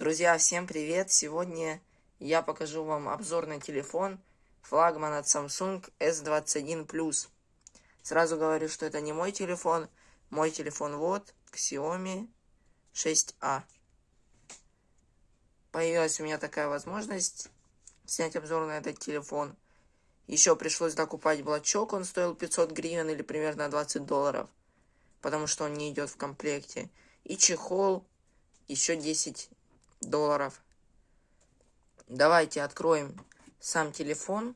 Друзья, всем привет! Сегодня я покажу вам обзор на телефон флагман от Samsung S21 Plus. Сразу говорю, что это не мой телефон. Мой телефон вот, Xiaomi 6A. Появилась у меня такая возможность снять обзор на этот телефон. Еще пришлось докупать блочок, он стоил 500 гривен или примерно 20 долларов, потому что он не идет в комплекте. И чехол еще 10 долларов. Давайте откроем сам телефон.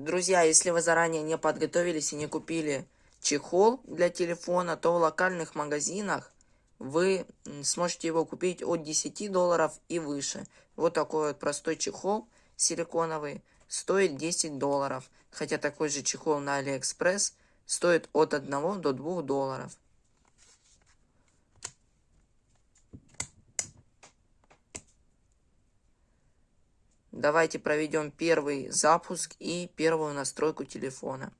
Друзья, если вы заранее не подготовились и не купили чехол для телефона, то в локальных магазинах вы сможете его купить от 10 долларов и выше. Вот такой вот простой чехол силиконовый стоит 10 долларов. Хотя такой же чехол на Алиэкспресс стоит от 1 до 2 долларов. Давайте проведем первый запуск и первую настройку телефона.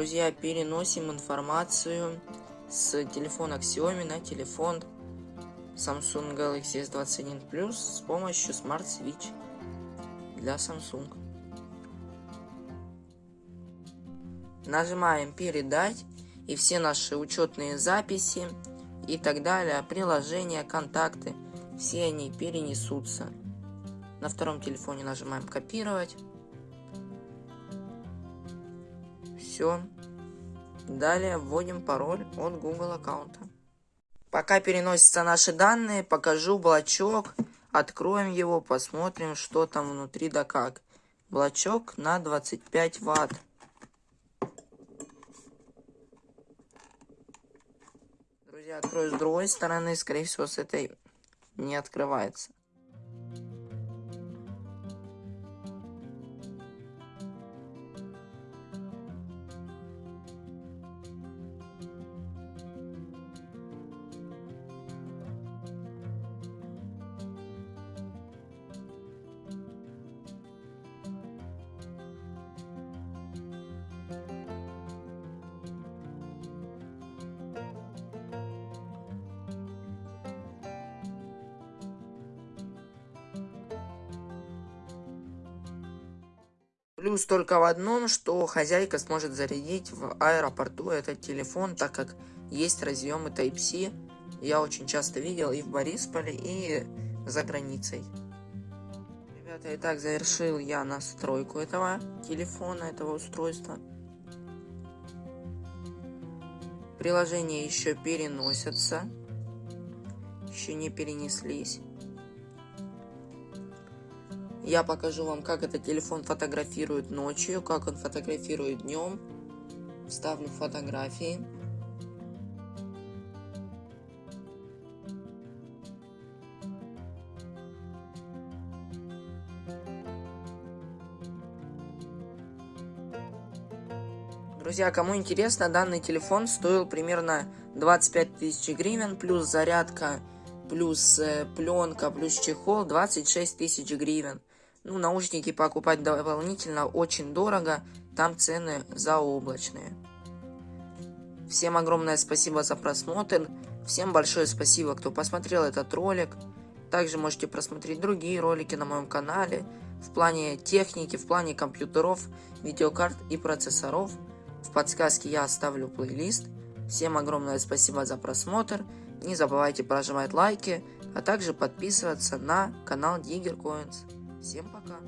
Друзья, переносим информацию с телефона Xiaomi на телефон Samsung Galaxy S21 Plus с помощью Smart Switch для Samsung. Нажимаем «Передать» и все наши учетные записи и так далее, приложения, контакты, все они перенесутся. На втором телефоне нажимаем «Копировать». Все. Далее вводим пароль от Google аккаунта. Пока переносятся наши данные, покажу блочок. Откроем его, посмотрим, что там внутри да как. Блочок на 25 ватт. Друзья, открою с другой стороны, скорее всего с этой не открывается. Плюс только в одном, что хозяйка сможет зарядить в аэропорту этот телефон, так как есть разъемы Type-C. Я очень часто видел и в Борисполе, и за границей. Ребята, итак, завершил я настройку этого телефона, этого устройства. Приложения еще переносятся. Еще не перенеслись. Я покажу вам, как этот телефон фотографирует ночью, как он фотографирует днем. Вставлю фотографии. Друзья, кому интересно, данный телефон стоил примерно 25 тысяч гривен, плюс зарядка, плюс э, пленка, плюс чехол 26 тысяч гривен. Ну, наушники покупать дополнительно очень дорого, там цены заоблачные. Всем огромное спасибо за просмотр, всем большое спасибо, кто посмотрел этот ролик. Также можете просмотреть другие ролики на моем канале в плане техники, в плане компьютеров, видеокарт и процессоров. В подсказке я оставлю плейлист. Всем огромное спасибо за просмотр. Не забывайте прожимать лайки, а также подписываться на канал Digger Coins. Всем пока!